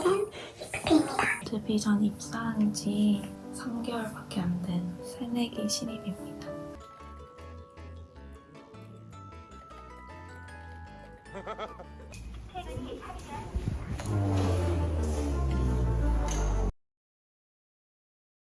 오늘은 EFP입니다. 데뷔 전 입사한 지 3개월밖에 안 된 새내기 신입입니다.